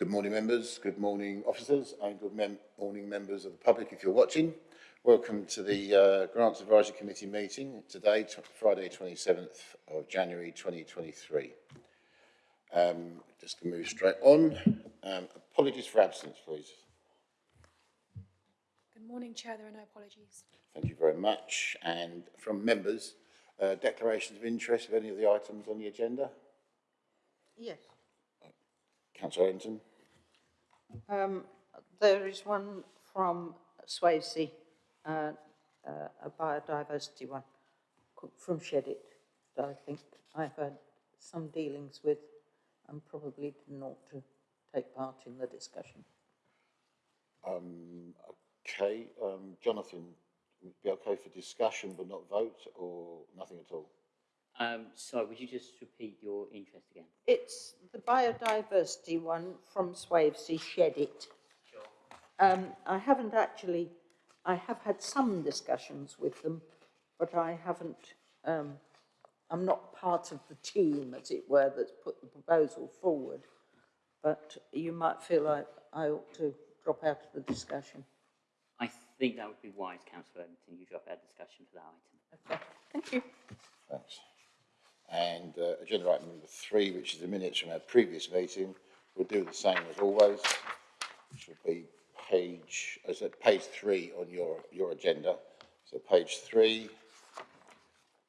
Good morning, members. Good morning, officers, and good mem morning, members of the public, if you're watching. Welcome to the uh, Grants Advisory Committee meeting today, Friday, 27th of January 2023. Um, just to move straight on. Um, apologies for absence, please. Good morning, Chair. There are no apologies. Thank you very much. And from members, uh, declarations of interest of any of the items on the agenda? Yes. Councillor Ellington. Um, there is one from Swavesey, uh, uh, a biodiversity one, from Shedit, that I think I've had some dealings with and probably didn't ought to take part in the discussion. Um, okay, um, Jonathan, would be okay for discussion but not vote or nothing at all? Um, sorry, would you just repeat your interest again? It's the biodiversity one from Swavesey, Shedit. Um, I haven't actually, I have had some discussions with them, but I haven't, um, I'm not part of the team, as it were, that's put the proposal forward. But you might feel like I ought to drop out of the discussion. I think that would be wise, Councillor Edmonton, you drop our discussion for that item. Okay, thank you. Thanks. And uh, agenda item number three, which is the minutes from our previous meeting, we'll do the same as always, which will be page, is it page three on your, your agenda. So page three,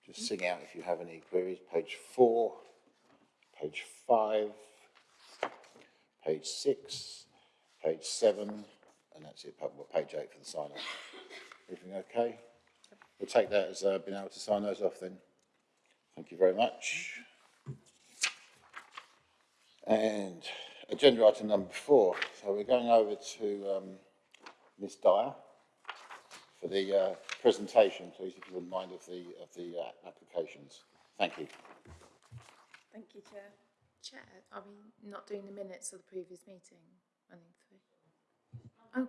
just sing out if you have any queries. Page four, page five, page six, page seven, and that's it, page eight for the sign off. Everything okay? We'll take that as uh, being able to sign those off then. Thank you very much. And agenda item number four. So we're going over to um, Ms Dyer for the uh, presentation, please, if you wouldn't mind, of the, of the uh, applications. Thank you. Thank you, Chair. Chair, are we not doing the minutes of the previous meeting? Running through. Oh,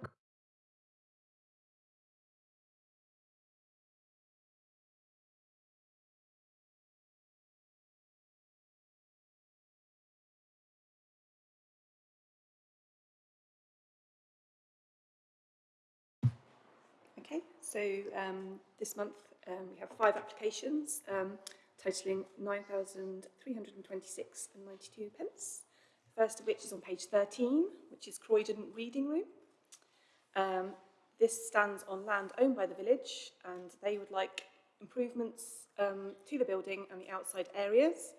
so um, this month um, we have five applications um, totaling 9,326 and 92 pence. First of which is on page 13, which is Croydon Reading Room. Um, this stands on land owned by the village and they would like improvements um, to the building and the outside areas.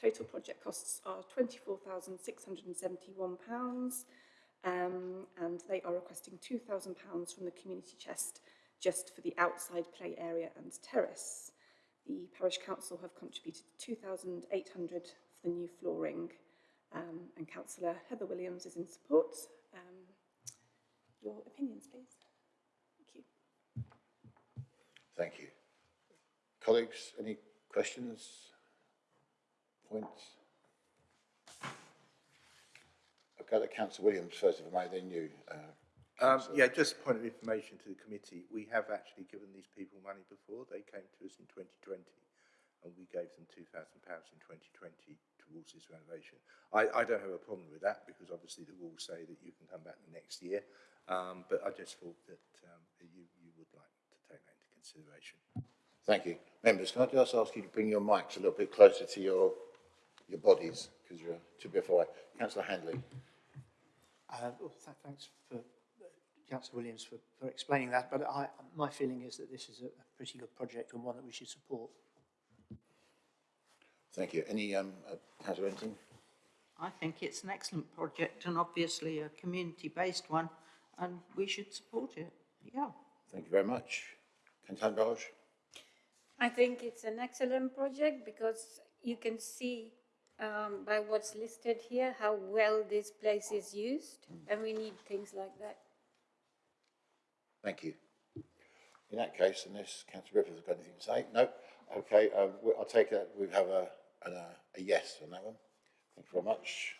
Total project costs are £24,671 um, and they are requesting £2,000 from the community chest just for the outside play area and terrace. The parish council have contributed 2,800 for the new flooring um, and councillor Heather Williams is in support. Um, your opinions, please. Thank you. Thank you. Colleagues, any questions? Points? I'll go to Councillor Williams first, if I may, then you. Uh, Um, Councillor. yeah, just a point of information to the committee. We have actually given these people money before. They came to us in 2020 and we gave them £2,000 in 2020 towards this renovation. I, I don't have a problem with that because obviously the rules say that you can come back the next year. Um, but I just thought that um, you, you would like to take that into consideration. Thank you. Members, can I just ask you to bring your mics a little bit closer to your, your bodies, because you're too bit far away. Councillor Hanley. Uh, well, th- thanks for Councillor Williams for, for explaining that, but I, my feeling is that this is a, a pretty good project and one that we should support. Thank you. Any, um, uh, Councillor Renton? I think it's an excellent project and obviously a community-based one and we should support it. Yeah. Thank you very much. Councillor Barge? I think it's an excellent project because you can see um, by what's listed here how well this place is used, and we need things like that. Thank you. In that case, unless Councillor Rippeth has got anything to say? No? Okay, um, I'll take that, we have a, a, a yes on that one. Thank you very much.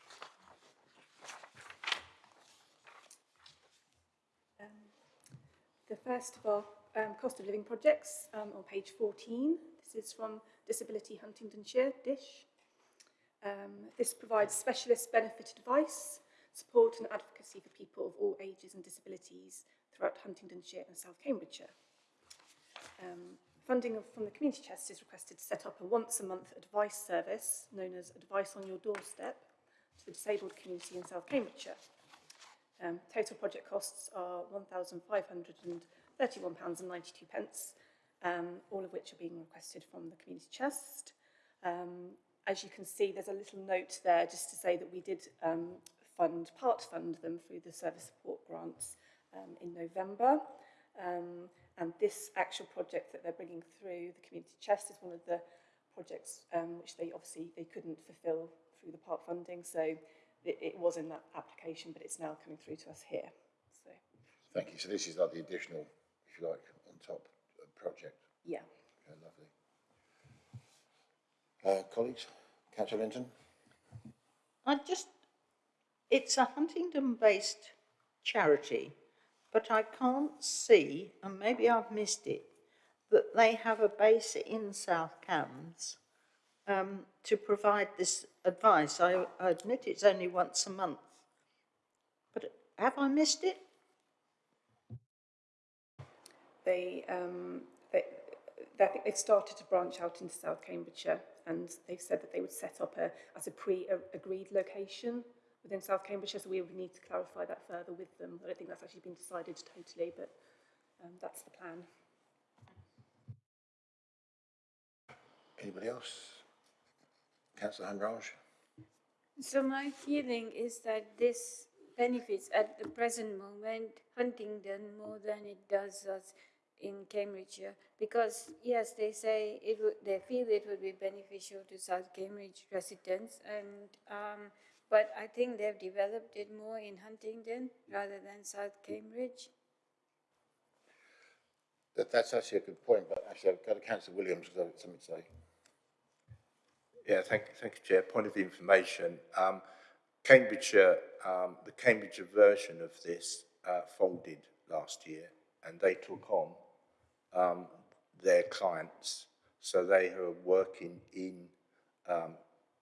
The first of our um, cost of living projects um, on page 14. This is from Disability Huntingdonshire, DISH. Um, this provides specialist benefit advice support and advocacy for people of all ages and disabilities throughout Huntingdonshire and South Cambridgeshire. Um, funding of, from the Community Chest is requested to set up a once-a-month advice service known as Advice on Your Doorstep to the disabled community in South Cambridgeshire. Um, total project costs are £1,531.92, um, all of which are being requested from the Community Chest. Um, as you can see, there's a little note there just to say that we did um, fund, part fund them through the service support grants um, in November. Um, and this actual project that they're bringing through the community chest is one of the projects um, which they obviously they couldn't fulfil through the part funding. So it, it was in that application, but it's now coming through to us here. So Thank you. So this is like the additional, if you like, on top project. yeah. Okay, lovely. Uh, colleagues, councillor Linton? I just, it's a Huntingdon-based charity, but I can't see, and maybe I've missed it, that they have a base in South Cambs um, to provide this advice. I, I admit it's only once a month, but have I missed it? They, um, they, I think they've started to branch out into South Cambridgeshire and they've said that they would set up a, as a pre-agreed location within South Cambridgeshire, so we would need to clarify that further with them. I don't think that's actually been decided totally, but um, that's the plan. Anybody else? Councillor Hanraj? So my feeling is that this benefits at the present moment Huntingdon more than it does us in Cambridgeshire because yes, they say it would, they feel it would be beneficial to South Cambridge residents and um, but I think they've developed it more in Huntingdon rather than South Cambridge. That, that's actually a good point, but actually I've got to councillor Williams because I've got something to say. Yeah, thank, thank you, Chair. Point of information. Um, Cambridgeshire, um, the Cambridgeshire version of this uh, folded last year and they took on um, their clients. So they are working in um,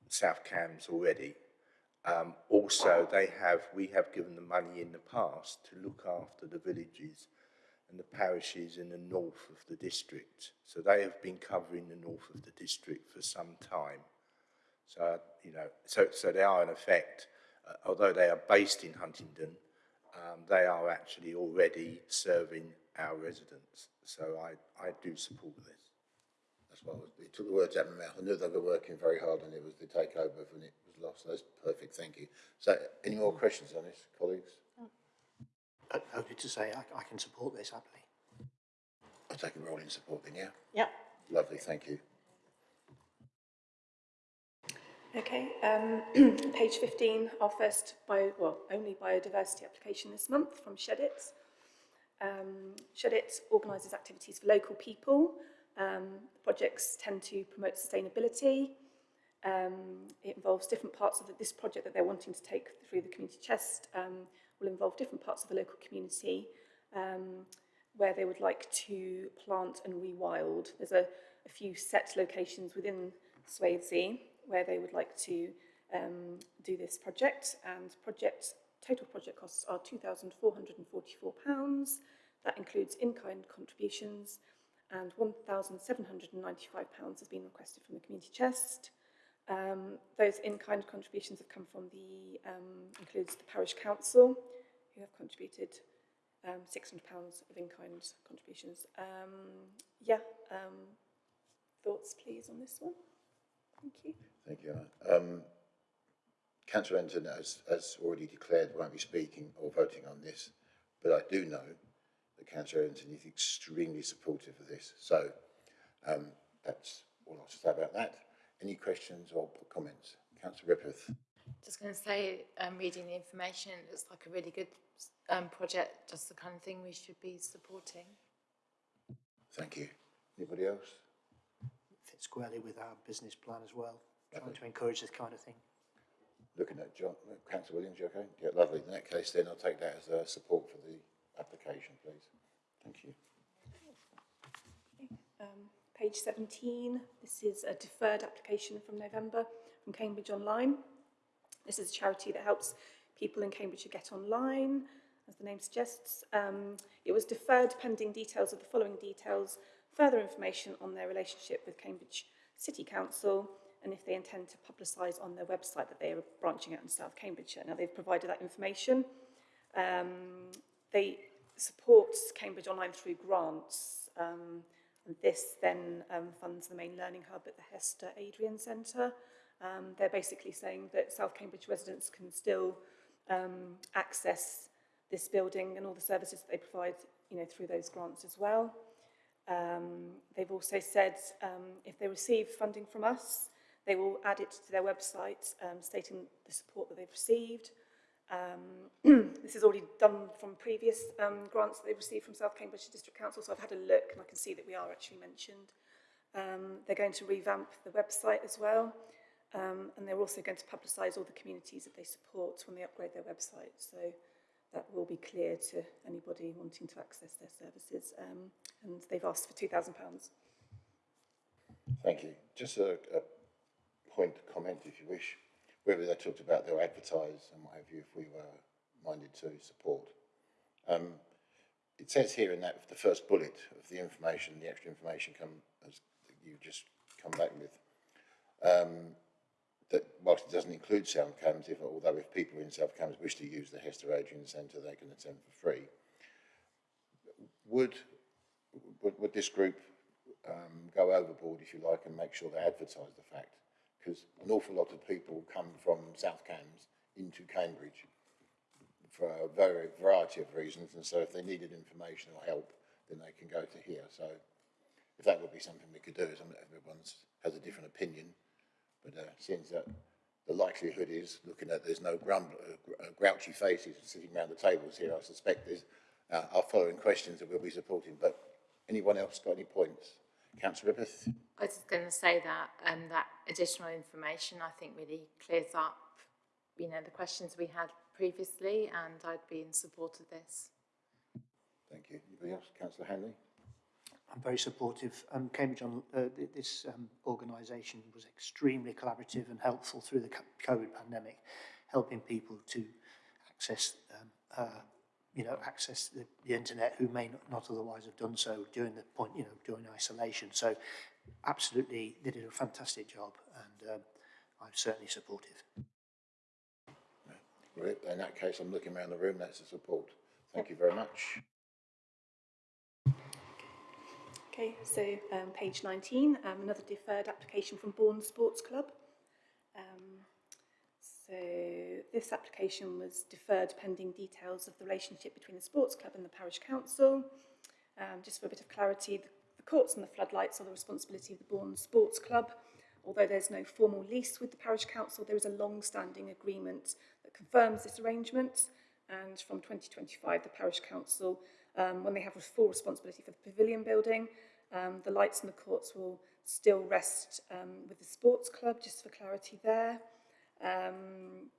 South Cambs already. Um, also, they have, we have given them money in the past to look after the villages and the parishes in the north of the district. So they have been covering the north of the district for some time. So, you know, so, so they are in effect, uh, although they are based in Huntingdon, um, they are actually already serving our residents. So I, I do support this. That's was, it took the words out of my mouth. I knew they were working very hard and it was the takeover when it lost. That's perfect, thank you. So, any more questions on this, colleagues? Uh, Only to say I, I can support this happily. I'll take a role in support then, yeah? Yeah. Lovely, thank you. Okay, um, page 15, our first bio, well, only biodiversity application this month from Shedit. Um, Shedit organises activities for local people. Um, projects tend to promote sustainability. Um, it involves different parts of the, this project that they're wanting to take through the community chest um, will involve different parts of the local community um, where they would like to plant and rewild. There's a, a few set locations within Swavesey where they would like to um, do this project and project total project costs are £2,444. That includes in-kind contributions and £1,795 has been requested from the community chest. Um, those in-kind contributions have come from the, um, includes the parish council, who have contributed um, £600 of in-kind contributions. Um, yeah, um, thoughts please on this one? Thank you. Thank you. Anna. Um, Councillor Enton has, has already declared won't be speaking or voting on this, but I do know that Councillor Enton is extremely supportive of this. So that's all I'll say about that. Any questions or comments? Councillor Rippeth. Just going to say, um, reading the information, it looks like a really good um, project, just the kind of thing we should be supporting. Thank you. Anybody else? Fits squarely with our business plan as well, trying to encourage this kind of thing. Looking at John, Councillor Williams, you okay? Yeah, lovely. In that case, then I'll take that as uh, support for the application, please. Thank you. Um, page 17, this is a deferred application from November from Cambridge Online. This is a charity that helps people in Cambridgeshire get online, as the name suggests. Um, it was deferred pending details of the following details, further information on their relationship with Cambridge City Council, and if they intend to publicise on their website that they are branching out in South Cambridgeshire. Now, they've provided that information. Um, they support Cambridge Online through grants, um, and this then um, funds the main learning hub at the Hester Adrian Centre. Um, they're basically saying that South Cambridge residents can still um, access this building and all the services that they provide, you know, through those grants as well. Um, they've also said um, if they receive funding from us, they will add it to their website um, stating the support that they've received. Um, this is already done from previous um, grants that they've received from South Cambridge District Council, so I've had a look and I can see that we are actually mentioned. Um, they're going to revamp the website as well, um, and they're also going to publicise all the communities that they support when they upgrade their website. So that will be clear to anybody wanting to access their services. Um, and they've asked for £2,000. Thank you. Just a, a point comment, if you wish. Whether they talked about they'll advertise and what have you, if we were minded to support. Um, it says here in that the first bullet of the information, the extra information come as you just come back with, um, that whilst it doesn't include South Cambs, if, although if people in South Cambs wish to use the Hester Adrian Centre, they can attend for free. Would, would, would this group um, go overboard, if you like, and make sure they advertise the fact? Because an awful lot of people come from South Cambs into Cambridge for a very variety of reasons, and so if they needed information or help, then they can go to here. So if that would be something we could do, some, everyone has a different opinion, but uh, seems that the likelihood is, looking at there's no grumble, uh, grouchy faces sitting around the tables here, I suspect there's uh, our following questions that we'll be supporting. But anyone else got any points? Councillor Rippeth? I was just going to say that um, that additional information I think really clears up, you know, the questions we had previously, and I'd be in support of this. Thank you. Anybody else? Councillor Hanley? I'm very supportive. Um, Cambridge on uh, this um, organisation was extremely collaborative and helpful through the COVID pandemic, helping people to access, um, uh, you know, access the, the internet who may not, not otherwise have done so during the point, you know, during isolation. So, absolutely, they did a fantastic job, and um, I'm certainly supportive. Right, In that case, I'm looking around the room, that's a support. Thank you very much. Okay, so um, page 19, um, another deferred application from Bourn Sports Club. So this application was deferred pending details of the relationship between the sports club and the parish council. Um, just for a bit of clarity, the, the courts and the floodlights are the responsibility of the Bourn Sports Club. Although there's no formal lease with the parish council, there is a long-standing agreement that confirms this arrangement. And from 2025, the parish council, um, when they have full responsibility for the pavilion building, um, the lights and the courts will still rest um, with the sports club, just for clarity there. Um,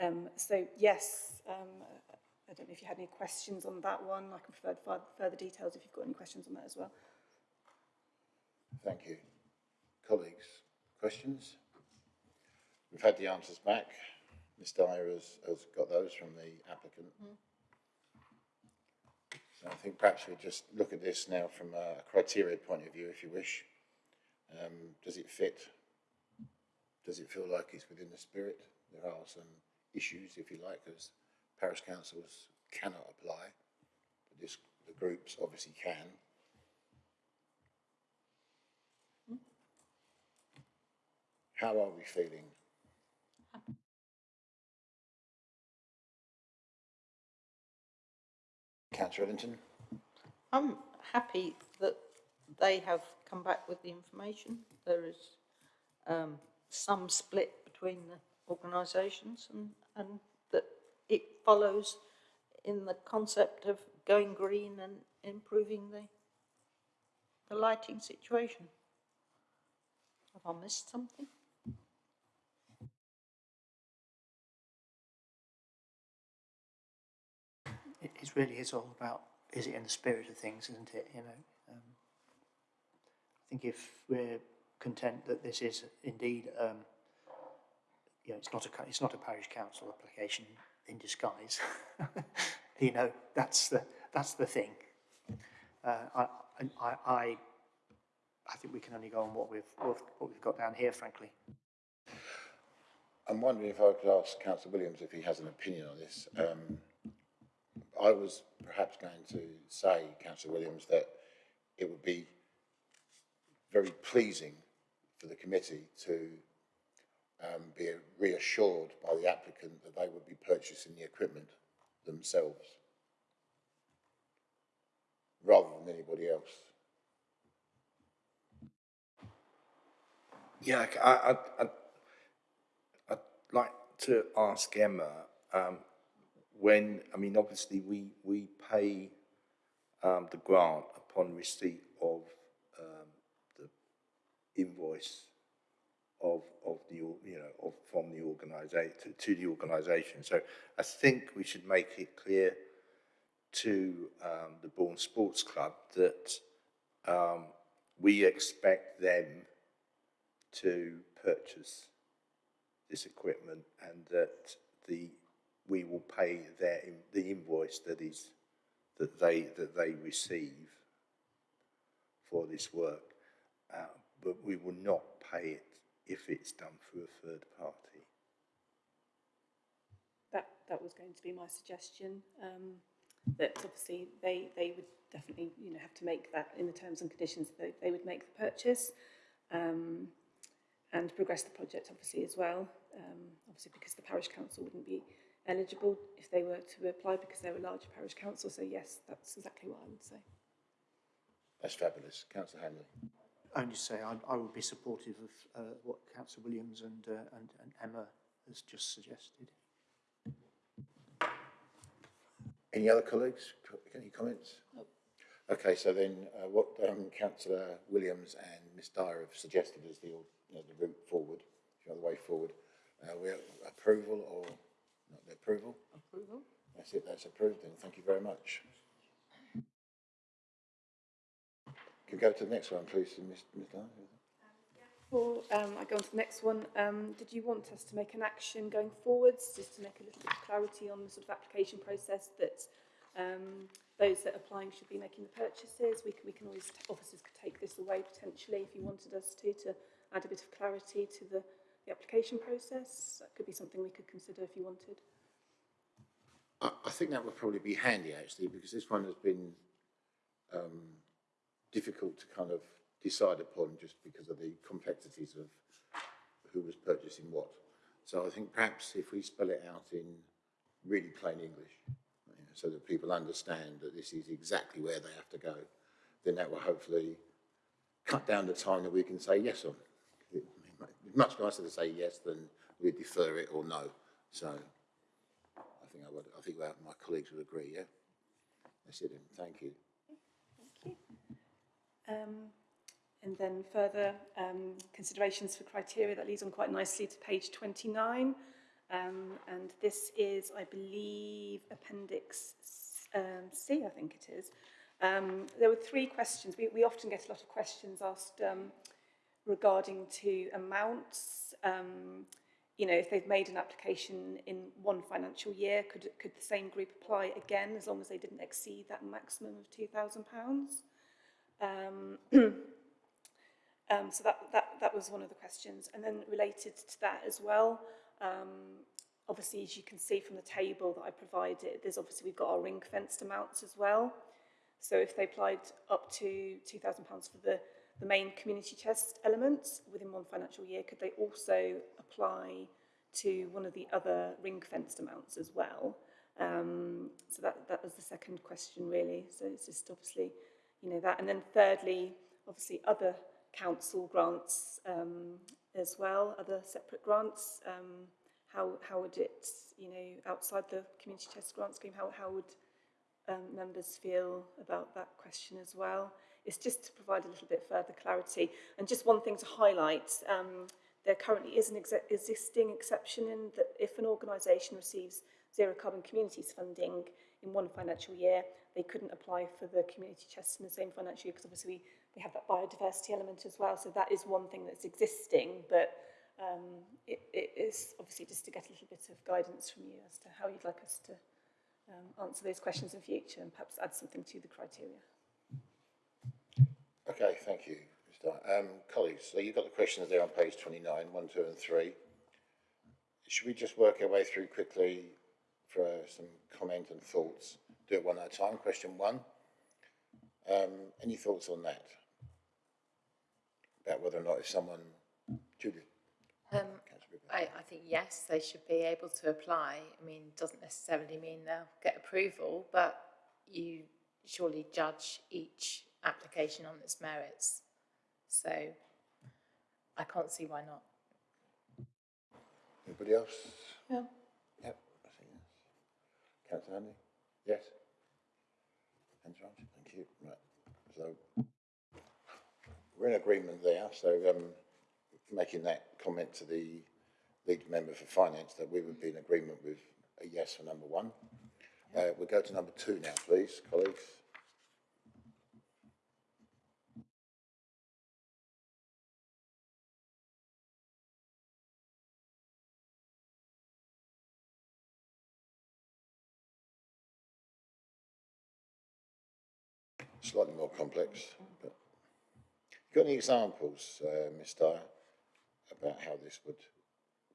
um, so yes, um, I don't know if you had any questions on that one. I can provide further details if you've got any questions on that as well. Thank you. Colleagues, questions? We've had the answers back. Ms Dyer has, has got those from the applicant. So I think perhaps we just look at this now from a criteria point of view, if you wish. Um, does it fit? Does it feel like it's within the spirit? There are some issues, if you like, as parish councils cannot apply, but this, the groups obviously can. How are we feeling? Councillor Ellington? I'm happy that they have come back with the information. There is um, some split between the organisations and, and that it follows in the concept of going green and improving the, the lighting situation. Have I missed something? It, really is all about, is it in the spirit of things, isn't it, you know? Um, I think if we're content that this is indeed um, you know, it's not a, it's not a parish council application in disguise. you know, that's the, that's the thing. Uh, I, I, I, I think we can only go on what we've, what we've got down here, frankly. I'm wondering if I could ask Councillor Williams if he has an opinion on this. Um, I was perhaps going to say, Councillor Williams, that it would be very pleasing for the committee to um, be reassured by the applicant that they would be purchasing the equipment themselves rather than anybody else. Yeah, I, I, I, I'd like to ask Emma, um, when, I mean, obviously, we, we pay, um, the grant upon receipt of, invoice of, of the, you know, of, from the organisation, to, to the organisation. So I think we should make it clear to, um, the Bourn Sports Club that, um, we expect them to purchase this equipment and that the, we will pay their, the invoice that is, that they, that they receive for this work. Uh, but we will not pay it if it's done through a third party. That, that was going to be my suggestion, um, that obviously they, they would definitely, you know, have to make that in the terms and conditions, they, they would make the purchase, um, and progress the project obviously as well, um, obviously because the parish council wouldn't be eligible if they were to apply because they're a larger parish council, so yes, that's exactly what I would say. That's fabulous. Councillor Hanley. Only say I, I would be supportive of uh, what Councillor Williams and, uh, and, and Emma has just suggested. Any other colleagues? Any comments? Okay, so then uh, what um, Councillor Williams and Ms Dyer have suggested as the, you know, the route forward, the way forward, uh, we approval or not the approval? Approval? That's it, that's approved then. Thank you very much. Can we go to the next one, please, Ms Ms Dyer? Before um, I go on to the next one, um, did you want us to make an action going forwards, just to make a little bit of clarity on the sort of application process that um, those that are applying should be making the purchases? We can, we can always, officers could take this away potentially if you wanted us to, to add a bit of clarity to the, the application process. That could be something we could consider if you wanted. I, I think that would probably be handy actually, because this one has been um, difficult to kind of decide upon just because of the complexities of who was purchasing what. So I think perhaps if we spell it out in really plain English, you know, so that people understand that this is exactly where they have to go, then that will hopefully cut down the time that we can say yes on. It- It's much nicer to say yes than we defer it or no. So I think I would, I think my colleagues would agree, yeah? That's it thank you. Thank you. Um, and then further um, considerations for criteria, that leads on quite nicely to page 29. Um, and this is, I believe, Appendix um, C, I think it is. Um, there were three questions. We, we often get a lot of questions asked um, regarding to amounts. Um, you know, if they've made an application in one financial year, could, could the same group apply again as long as they didn't exceed that maximum of £2,000? Um, um, so that, that, that was one of the questions. And then related to that as well, um, obviously, as you can see from the table that I provided, there's obviously, we've got our ring fenced amounts as well. So if they applied up to £2,000 for the, the main community chest elements within one financial year, could they also apply to one of the other ring fenced amounts as well? Um, so that, that was the second question really. So it's just obviously, you know, that. And then thirdly, obviously other council grants um, as well, other separate grants. Um, how, how would it, you know, outside the community chest grant scheme, how, how would um, members feel about that question as well? It's just to provide a little bit further clarity. And just one thing to highlight, um, there currently is an ex existing exception in that if an organisation receives zero carbon communities funding in one financial year, they couldn't apply for the community chest in the same financial year because obviously we, we have that biodiversity element as well. So that is one thing that's existing, but Um, it, it is obviously just to get a little bit of guidance from you as to how you'd like us to um, answer those questions in future and perhaps add something to the criteria. Okay, thank you, Mr. Um, colleagues, so you've got the questions there on page 29, 1, 2 and 3. Should we just work our way through quickly for uh, some comment and thoughts? Do it one at a time. Question one. Um, any thoughts on that? About whether or not if someone, Julie, Um, I, I think yes, they should be able to apply. I mean, doesn't necessarily mean they'll get approval, but you surely judge each application on its merits. So I can't see why not. Anybody else? Yeah. Yep, I think yes. Councillor Hanley? Yes? Hands raised, thank you. Right, so we're in agreement there, so um, making that comment to the lead member for finance that we would be in agreement with a yes for number one. Uh, we'll go to number two now, please, colleagues. Slightly more complex, but got any examples, uh, Ms Dyer, about how this would?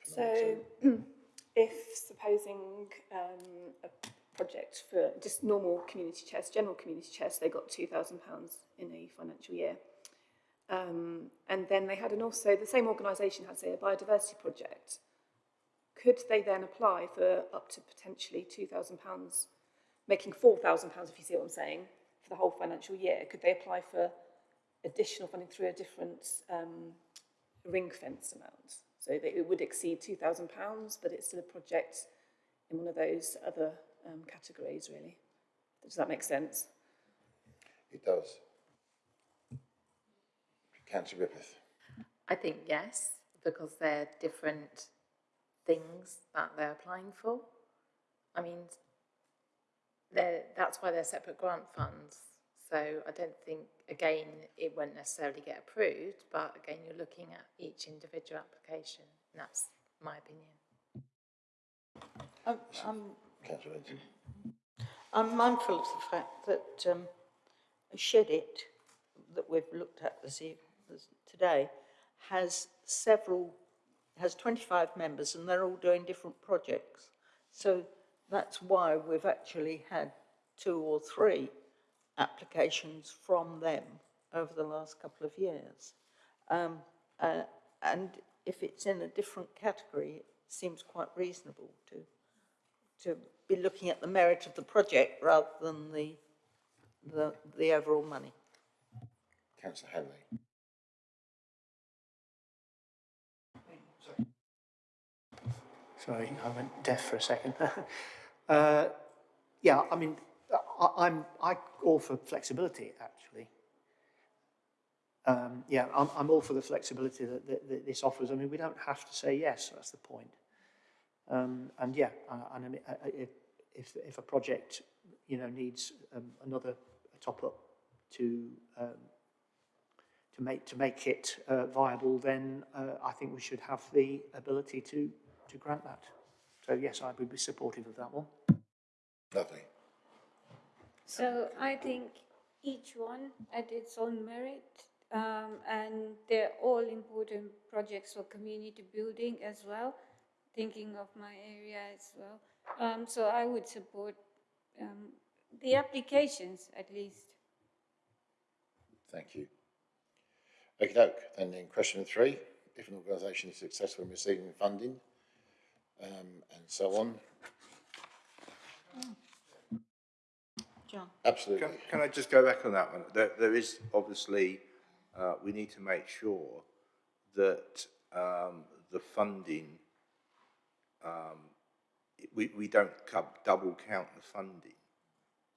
So, two? if supposing um, a project for just normal community chest, general community chest, they got £2,000 in a financial year. Um, and then they had an also, the same organisation had, say, a biodiversity project. Could they then apply for up to potentially £2,000, making £4,000, if you see what I'm saying, for the whole financial year? Could they apply for additional funding through a different um, ring fence amount? So that it would exceed £2,000, but it's still a project in one of those other um, categories, really. Does that make sense? It does. Councillor Rippeth. I think yes, because they're different things that they're applying for. I mean, they're, that's why they're separate grant funds. So I don't think, again, it won't necessarily get approved, but again, you're looking at each individual application, and that's my opinion. I'm, I'm, Councillor I'm mindful of the fact that um, Shed It, that we've looked at this, eve- this today, has several, has 25 members and they're all doing different projects. So that's why we've actually had two or three applications from them over the last couple of years. Um, uh, and if it's in a different category, it seems quite reasonable to to be looking at the merit of the project rather than the, the, the overall money. Councillor Hanley. Sorry, I went deaf for a second. uh, yeah, I mean, I, I'm I all for flexibility actually. Um, yeah, I'm, I'm all for the flexibility that, that, that this offers. I mean, we don't have to say yes. That's the point. Um, and yeah, and uh, if, if if a project you know needs um, another top up to um, to make to make it uh, viable, then uh, I think we should have the ability to to grant that. So yes, I would be supportive of that one. Lovely. So I think each one at its own merit, um, and they're all important projects for community building as well, thinking of my area as well. Um, so I would support um, the applications at least. Thank you. Okay, doke. And then in question three, if an organisation is successful in receiving funding, um, and so on. John? Absolutely. Can, can I just go back on that one? There, there is obviously, uh, we need to make sure that um, the funding, um, we, we don't double count the funding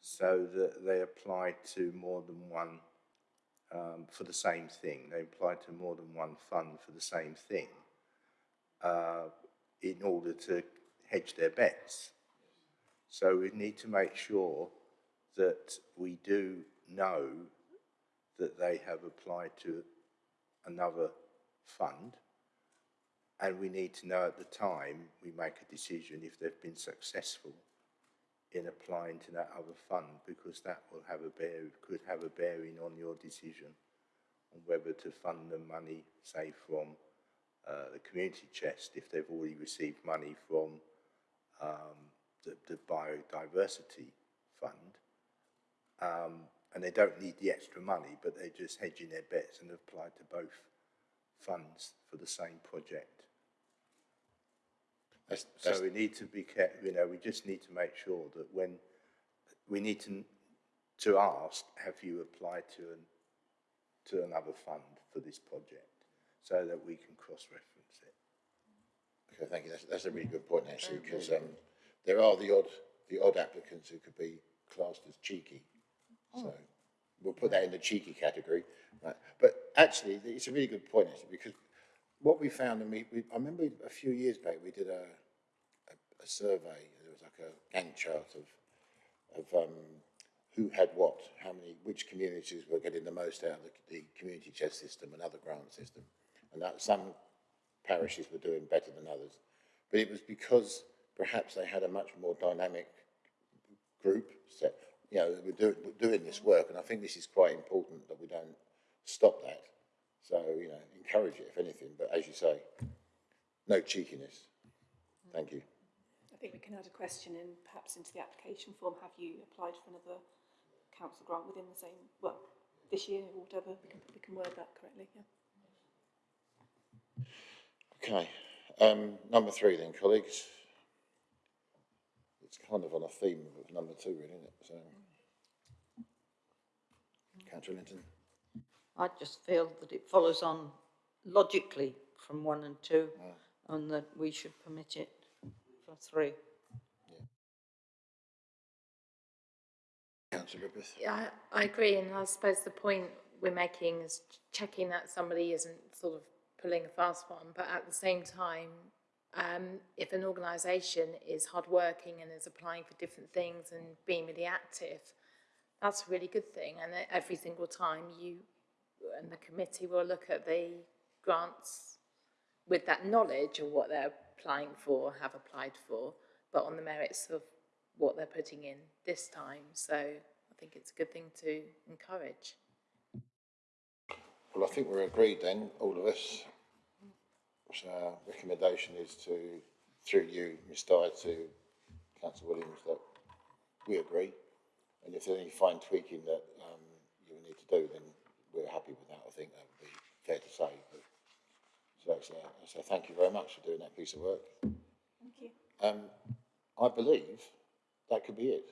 so that they apply to more than one, um, for the same thing. They apply to more than one fund for the same thing uh, in order to hedge their bets. So we need to make sure that we do know that they have applied to another fund And we need to know at the time we make a decision if they've been successful in applying to that other fund because that will have a bear, could have a bearing on your decision on whether to fund the money, say from uh, the community chest, if they've already received money from um, the, the biodiversity fund, um, and they don't need the extra money, but they're just hedging their bets and have applied to both funds for the same project. That's, that's, So we need to be careful, you know, we just need to make sure that when, we need to, to ask, have you applied to an, to another fund for this project? So that we can cross-reference it. okay, thank you. That's, that's a really good point actually, because, um, there are the odd, the odd applicants who could be classed as cheeky. So we'll put that in the cheeky category, right? But actually, it's a really good point actually, because what we found, and we, we, I remember a few years back, we did a, a, a survey, there was like a Gantt chart of, of, um, who had what, how many, which communities were getting the most out of the, the community chest system and other grant system. And that some parishes were doing better than others. But it was because perhaps they had a much more dynamic group set, you know, we're, we're doing this work, and I think this is quite important that we don't stop that. So, you know, encourage it if anything, but as you say, no cheekiness. Thank you. I think we can add a question in, perhaps into the application form, have you applied for another council grant within the same, well, this year or whatever, we can, we can word that correctly, yeah. Okay, um, number three then, colleagues. It's kind of on a theme of number two, really, isn't it? So, Councillor Linton. I just feel that it follows on logically from one and two, and that we should permit it for three. Councillor Griffith. Yeah, I, I agree, and I suppose the point we're making is checking that somebody isn't sort of pulling a fast one, but at the same time, um, if an organisation is hardworking and is applying for different things and being really active, that's a really good thing. And every single time you and the committee will look at the grants with that knowledge of what they're applying for, have applied for, but on the merits of what they're putting in this time. So I think it's a good thing to encourage. Well, I think we're agreed then, all of us. Our recommendation is to, through you, Ms Dyer, to Councillor Williams, that we agree. And if there's any fine tweaking that um, you need to do, then we're happy with that. I think that would be fair to say. But, so, so, so thank you very much for doing that piece of work. Thank you. Um, I believe that could be it.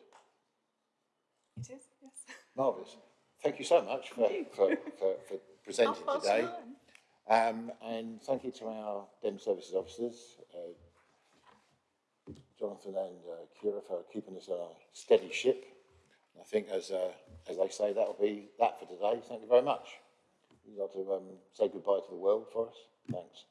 It is, yes. Marvellous. Thank you so much for, for, for, for presenting today. Um, and thank you to our DEM services officers, uh, Jonathan and uh, Kira for keeping us on a steady ship. I think as, uh, as they say, that'll be that for today. Thank you very much. You'd like to um, say goodbye to the world for us? Thanks.